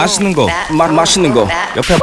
맛있는 거, 마, 맛있는 거. 옆에.